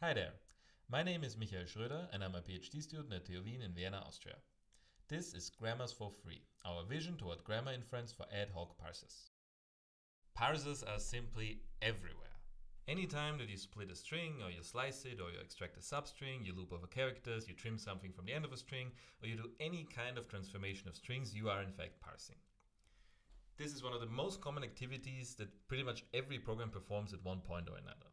Hi there. My name is Michael Schröder and I'm a PhD student at TU Wien in Vienna, Austria. This is Grammars for Free, our vision toward grammar inference for ad hoc parsers. Parsers are simply everywhere. Anytime that you split a string, or you slice it, or you extract a substring, you loop over characters, you trim something from the end of a string, or you do any kind of transformation of strings, you are in fact parsing. This is one of the most common activities that pretty much every program performs at one point or another.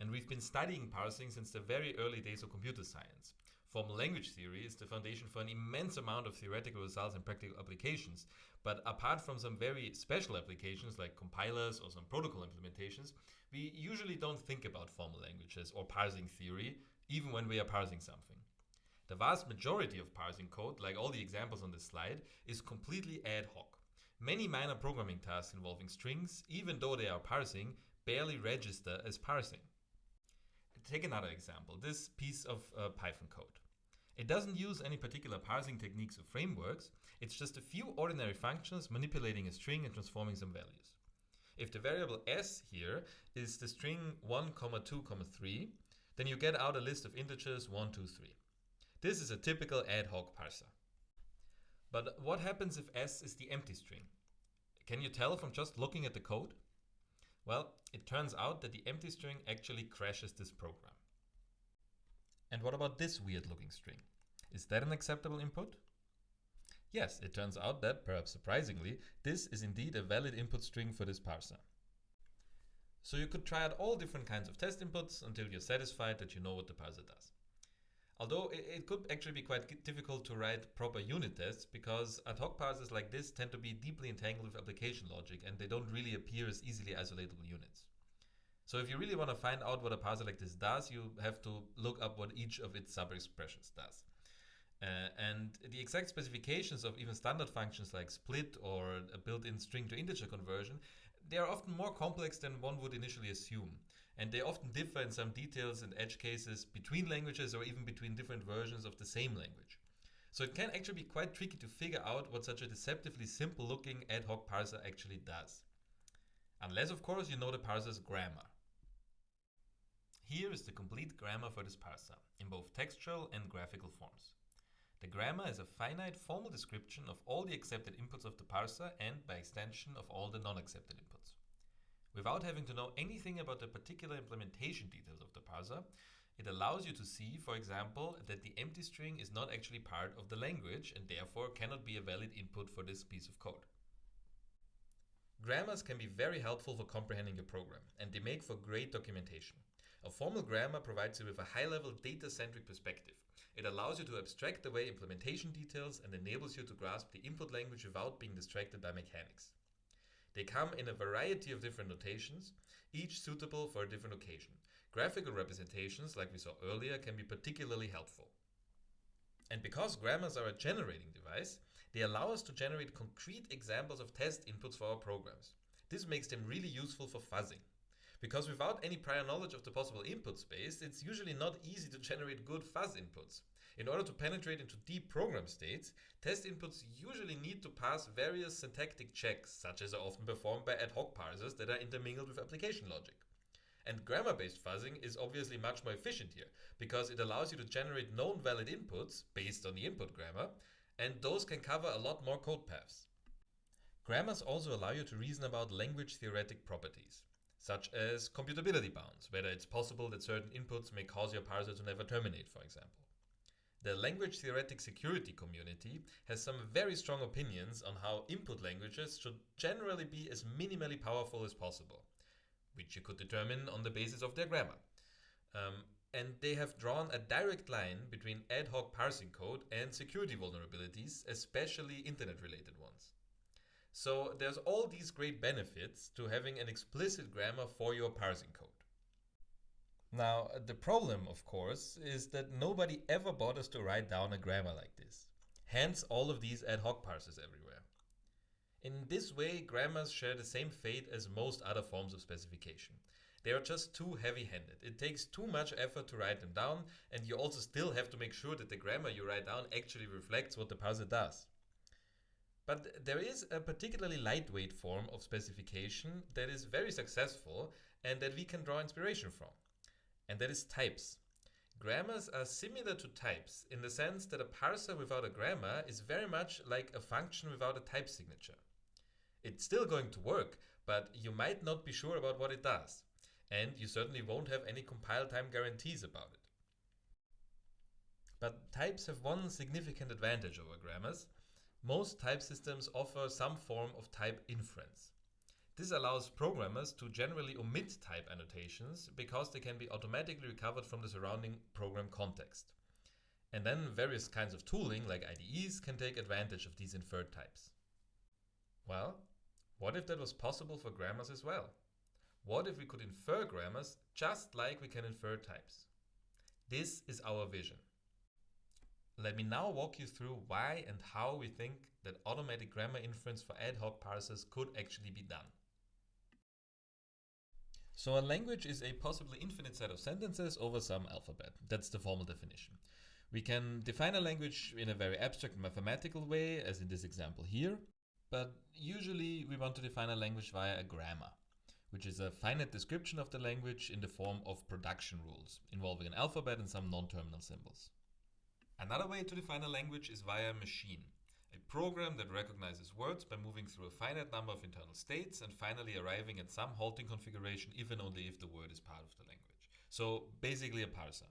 And we've been studying parsing since the very early days of computer science. Formal language theory is the foundation for an immense amount of theoretical results and practical applications. But apart from some very special applications like compilers or some protocol implementations, we usually don't think about formal languages or parsing theory, even when we are parsing something. The vast majority of parsing code, like all the examples on this slide, is completely ad hoc. Many minor programming tasks involving strings, even though they are parsing, barely register as parsing. Take another example, this piece of uh, Python code. It doesn't use any particular parsing techniques or frameworks, it's just a few ordinary functions manipulating a string and transforming some values. If the variable s here is the string 1, 2, 3, then you get out a list of integers 1, 2, 3. This is a typical ad hoc parser. But what happens if s is the empty string? Can you tell from just looking at the code? Well, it turns out that the empty string actually crashes this program. And what about this weird looking string? Is that an acceptable input? Yes, it turns out that, perhaps surprisingly, this is indeed a valid input string for this parser. So you could try out all different kinds of test inputs until you're satisfied that you know what the parser does. Although it, could actually be quite difficult to write proper unit tests because ad hoc parsers like this tend to be deeply entangled with application logic and they don't really appear as easily isolatable units. So if you really want to find out what a parser like this does, you have to look up what each of its sub-expressions does. Uh, and the exact specifications of even standard functions like split or a built-in string to integer conversion, they are often more complex than one would initially assume. And they often differ in some details and edge cases between languages or even between different versions of the same language. So it can actually be quite tricky to figure out what such a deceptively simple looking ad hoc parser actually does. Unless of course you know the parser's grammar. Here is the complete grammar for this parser, in both textual and graphical forms. The grammar is a finite formal description of all the accepted inputs of the parser and, by extension, of all the non-accepted inputs. Without having to know anything about the particular implementation details of the parser, it allows you to see, for example, that the empty string is not actually part of the language and therefore cannot be a valid input for this piece of code. Grammars can be very helpful for comprehending your program, and they make for great documentation. A formal grammar provides you with a high-level data-centric perspective. It allows you to abstract away implementation details and enables you to grasp the input language without being distracted by mechanics. They come in a variety of different notations, each suitable for a different occasion. Graphical representations, like we saw earlier, can be particularly helpful. And because grammars are a generating device, they allow us to generate concrete examples of test inputs for our programs. This makes them really useful for fuzzing. Because without any prior knowledge of the possible input space, it's usually not easy to generate good fuzz inputs. In order to penetrate into deep program states, test inputs usually need to pass various syntactic checks, such as are often performed by ad hoc parsers that are intermingled with application logic. And grammar-based fuzzing is obviously much more efficient here, because it allows you to generate known valid inputs based on the input grammar, and those can cover a lot more code paths. Grammars also allow you to reason about language theoretic properties such as computability bounds, whether it's possible that certain inputs may cause your parser to never terminate, for example. The language theoretic security community has some very strong opinions on how input languages should generally be as minimally powerful as possible, which you could determine on the basis of their grammar. Um, and they have drawn a direct line between ad hoc parsing code and security vulnerabilities, especially internet related ones. So there's all these great benefits to having an explicit grammar for your parsing code. Now, the problem, of course, is that nobody ever bothers to write down a grammar like this. Hence all of these ad hoc parsers everywhere. In this way, grammars share the same fate as most other forms of specification. They are just too heavy-handed. It takes too much effort to write them down, and you also still have to make sure that the grammar you write down actually reflects what the parser does. But there is a particularly lightweight form of specification that is very successful and that we can draw inspiration from. And that is types. Grammars are similar to types in the sense that a parser without a grammar is very much like a function without a type signature. It's still going to work, but you might not be sure about what it does. And you certainly won't have any compile time guarantees about it. But types have one significant advantage over grammars. Most type systems offer some form of type inference. This allows programmers to generally omit type annotations because they can be automatically recovered from the surrounding program context. And then various kinds of tooling, like IDEs, can take advantage of these inferred types. Well, what if that was possible for grammars as well? What if we could infer grammars just like we can infer types? This is our vision. Let me now walk you through why and how we think that automatic grammar inference for ad hoc parsers could actually be done. So a language is a possibly infinite set of sentences over some alphabet. That's the formal definition. We can define a language in a very abstract mathematical way, as in this example here, but usually we want to define a language via a grammar, which is a finite description of the language in the form of production rules, involving an alphabet and some non-terminal symbols. Another way to define a language is via a machine, program that recognizes words by moving through a finite number of internal states and finally arriving at some halting configuration even only if the word is part of the language. So basically a parser.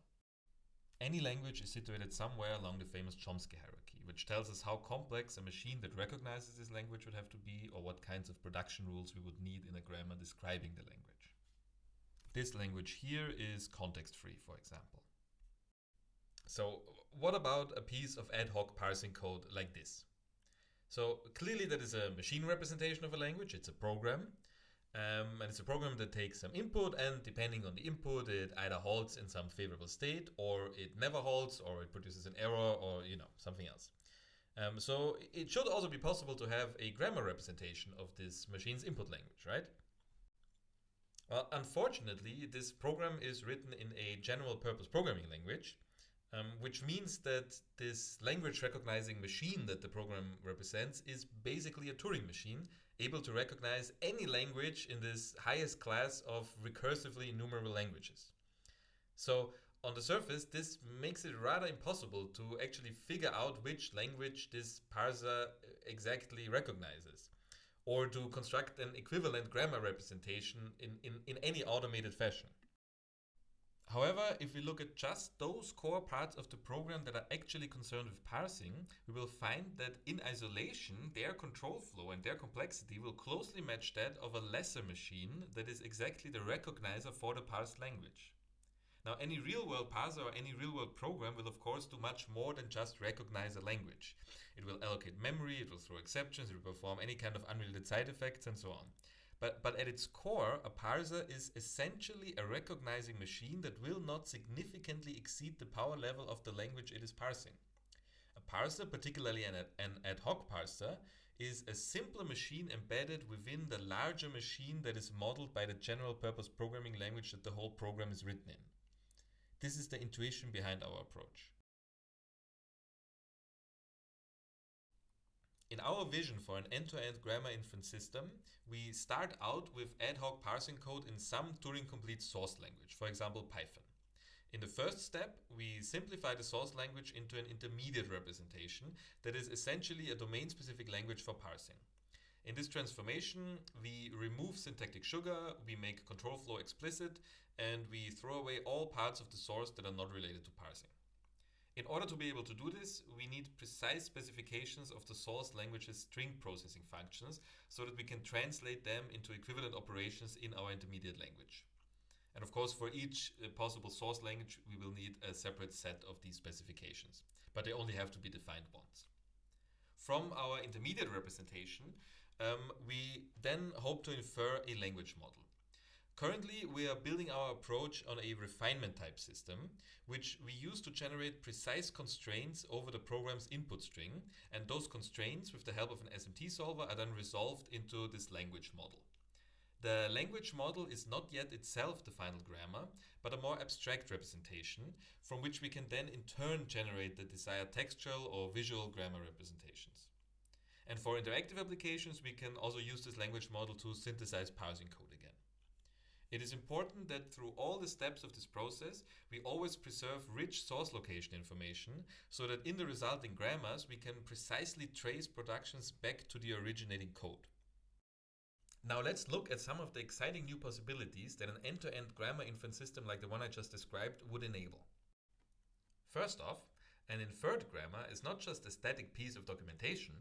Any language is situated somewhere along the famous Chomsky hierarchy, which tells us how complex a machine that recognizes this language would have to be or what kinds of production rules we would need in a grammar describing the language. This language here is context-free, for example. So what about a piece of ad hoc parsing code like this? So clearly that is a machine representation of a language, it's a program. Um, and it's a program that takes some input and depending on the input it either halts in some favorable state or it never halts or it produces an error or you know something else. Um, so it should also be possible to have a grammar representation of this machine's input language, right? Well, unfortunately, this program is written in a general purpose programming language um, which means that this language recognizing machine that the program represents is basically a Turing machine, able to recognize any language in this highest class of recursively enumerable languages. So on the surface, this makes it rather impossible to actually figure out which language this parser exactly recognizes, or to construct an equivalent grammar representation in, in, in any automated fashion. However, if we look at just those core parts of the program that are actually concerned with parsing, we will find that in isolation, their control flow and their complexity will closely match that of a lesser machine that is exactly the recognizer for the parsed language. Now, any real-world parser or any real-world program will of course do much more than just recognize a language. It will allocate memory, it will throw exceptions, it will perform any kind of unrelated side effects and so on. But, but at its core, a parser is essentially a recognizing machine that will not significantly exceed the power level of the language it is parsing. A parser, particularly an, an ad hoc parser, is a simpler machine embedded within the larger machine that is modeled by the general purpose programming language that the whole program is written in. This is the intuition behind our approach. In our vision for an end-to-end -end grammar inference system, we start out with ad hoc parsing code in some Turing-complete source language, for example Python. In the first step, we simplify the source language into an intermediate representation that is essentially a domain-specific language for parsing. In this transformation, we remove syntactic sugar, we make control flow explicit, and we throw away all parts of the source that are not related to parsing. In order to be able to do this, we need precise specifications of the source language's string processing functions so that we can translate them into equivalent operations in our intermediate language. And of course, for each uh, possible source language, we will need a separate set of these specifications, but they only have to be defined once. From our intermediate representation, um, we then hope to infer a language model. Currently, we are building our approach on a refinement type system, which we use to generate precise constraints over the program's input string, and those constraints, with the help of an SMT solver, are then resolved into this language model. The language model is not yet itself the final grammar, but a more abstract representation, from which we can then in turn generate the desired textual or visual grammar representations. And for interactive applications, we can also use this language model to synthesize parsing code again. It is important that through all the steps of this process, we always preserve rich source location information so that in the resulting grammars we can precisely trace productions back to the originating code. Now let's look at some of the exciting new possibilities that an end-to-end grammar inference system like the one I just described would enable. First off, an inferred grammar is not just a static piece of documentation,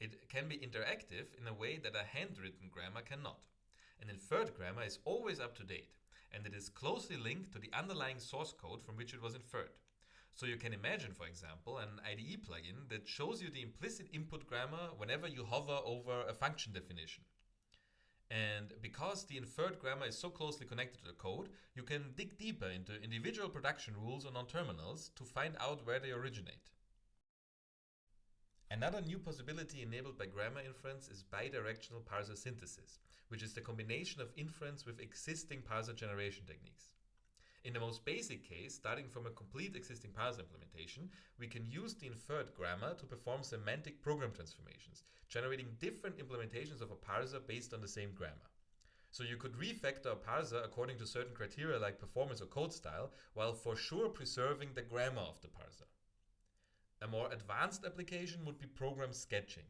it can be interactive in a way that a handwritten grammar cannot. An inferred grammar is always up to date, and it is closely linked to the underlying source code from which it was inferred. So you can imagine, for example, an IDE plugin that shows you the implicit input grammar whenever you hover over a function definition. And because the inferred grammar is so closely connected to the code, you can dig deeper into individual production rules on non-terminals to find out where they originate. Another new possibility enabled by grammar inference is bidirectional parser synthesis, which is the combination of inference with existing parser generation techniques. In the most basic case, starting from a complete existing parser implementation, we can use the inferred grammar to perform semantic program transformations, generating different implementations of a parser based on the same grammar. So you could refactor a parser according to certain criteria like performance or code style, while for sure preserving the grammar of the parser. A more advanced application would be program sketching.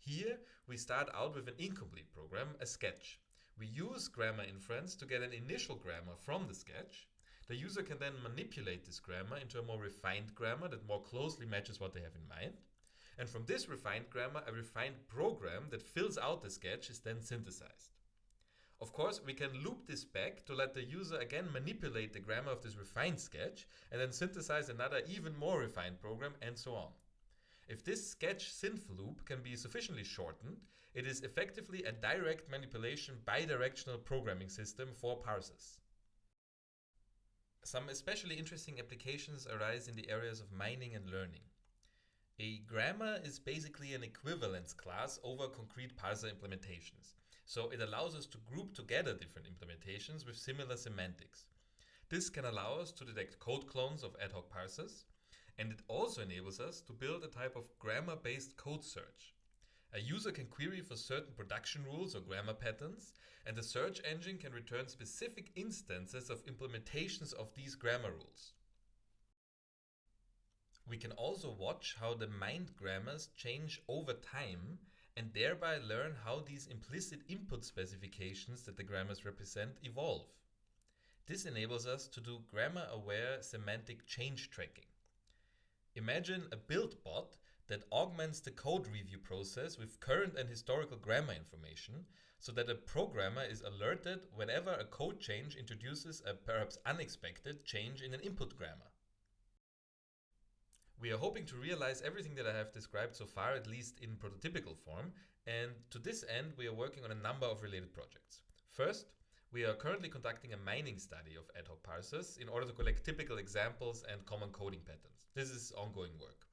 Here, we start out with an incomplete program, a sketch. We use grammar inference to get an initial grammar from the sketch, the user can then manipulate this grammar into a more refined grammar that more closely matches what they have in mind. And from this refined grammar, a refined program that fills out the sketch is then synthesized. Of course, we can loop this back to let the user again manipulate the grammar of this refined sketch and then synthesize another even more refined program and so on. If this sketch synth loop can be sufficiently shortened, it is effectively a direct manipulation bidirectional programming system for parsers. Some especially interesting applications arise in the areas of mining and learning. A grammar is basically an equivalence class over concrete parser implementations. So it allows us to group together different implementations with similar semantics. This can allow us to detect code clones of ad hoc parsers, and it also enables us to build a type of grammar-based code search. A user can query for certain production rules or grammar patterns, and the search engine can return specific instances of implementations of these grammar rules. We can also watch how the mined grammars change over time and thereby learn how these implicit input specifications that the grammars represent evolve. This enables us to do grammar-aware semantic change tracking. Imagine a build bot that augments the code review process with current and historical grammar information so that a programmer is alerted whenever a code change introduces a perhaps unexpected change in an input grammar. We are hoping to realize everything that I have described so far, at least in prototypical form, and to this end we are working on a number of related projects. First, we are currently conducting a mining study of ad hoc parsers in order to collect typical examples and common coding patterns. This is ongoing work.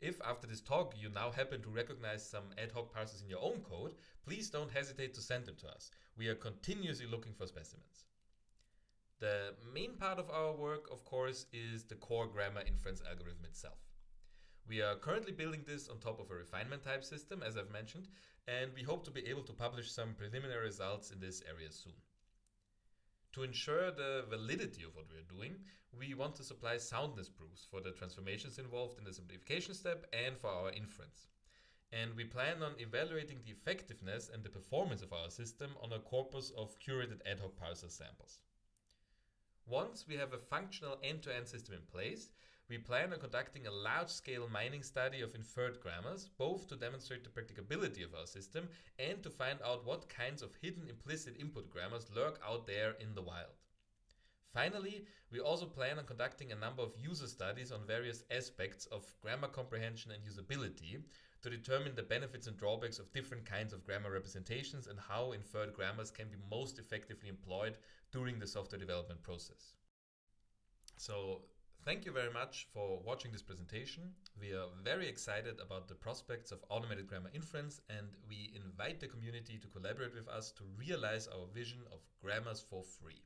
If after this talk you now happen to recognize some ad hoc parsers in your own code, please don't hesitate to send them to us. We are continuously looking for specimens. The main part of our work, of course, is the core grammar inference algorithm itself. We are currently building this on top of a refinement type system, as I've mentioned, and we hope to be able to publish some preliminary results in this area soon. To ensure the validity of what we are doing, we want to supply soundness proofs for the transformations involved in the simplification step and for our inference. And we plan on evaluating the effectiveness and the performance of our system on a corpus of curated ad hoc parser samples. Once we have a functional end-to-end -end system in place, we plan on conducting a large-scale mining study of inferred grammars, both to demonstrate the practicability of our system and to find out what kinds of hidden implicit input grammars lurk out there in the wild. Finally, we also plan on conducting a number of user studies on various aspects of grammar comprehension and usability to determine the benefits and drawbacks of different kinds of grammar representations and how inferred grammars can be most effectively employed during the software development process. So Thank you very much for watching this presentation. We are very excited about the prospects of automated grammar inference and we invite the community to collaborate with us to realize our vision of grammars for free.